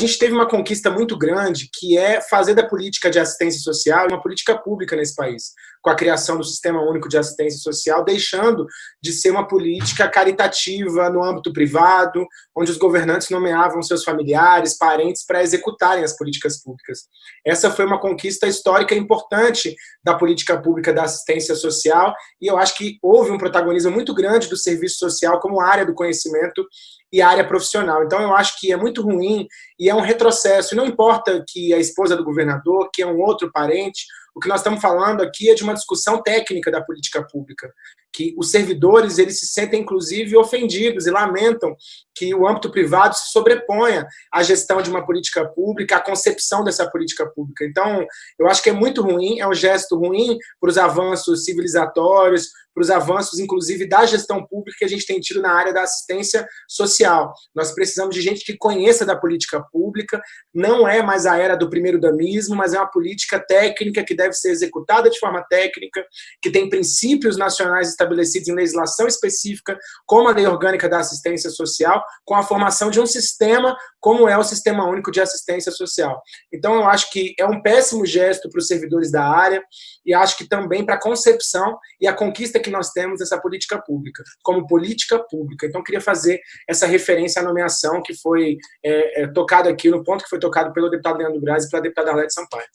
A gente teve uma conquista muito grande, que é fazer da política de assistência social uma política pública nesse país, com a criação do Sistema Único de Assistência Social, deixando de ser uma política caritativa no âmbito privado, onde os governantes nomeavam seus familiares, parentes, para executarem as políticas públicas. Essa foi uma conquista histórica importante da política pública da assistência social, e eu acho que houve um protagonismo muito grande do serviço social como área do conhecimento e área profissional. Então, eu acho que é muito ruim e é um retrocesso. Não importa que a esposa do governador, que é um outro parente, o que nós estamos falando aqui é de uma discussão técnica da política pública, que os servidores eles se sentem, inclusive, ofendidos e lamentam que o âmbito privado se sobreponha à gestão de uma política pública, à concepção dessa política pública. Então, eu acho que é muito ruim, é um gesto ruim para os avanços civilizatórios, para os avanços, inclusive, da gestão pública que a gente tem tido na área da assistência social. Nós precisamos de gente que conheça da política pública, não é mais a era do primeiro damismo, mas é uma política técnica que deve ser executada de forma técnica, que tem princípios nacionais estabelecidos em legislação específica, como a Lei Orgânica da Assistência Social, com a formação de um sistema como é o Sistema Único de Assistência Social. Então, eu acho que é um péssimo gesto para os servidores da área e acho que também para a concepção e a conquista que nós temos essa política pública, como política pública. Então, queria fazer essa referência à nomeação que foi é, é, tocada aqui, no ponto que foi tocado pelo deputado Leandro Braz e pela deputada Arlete Sampaio.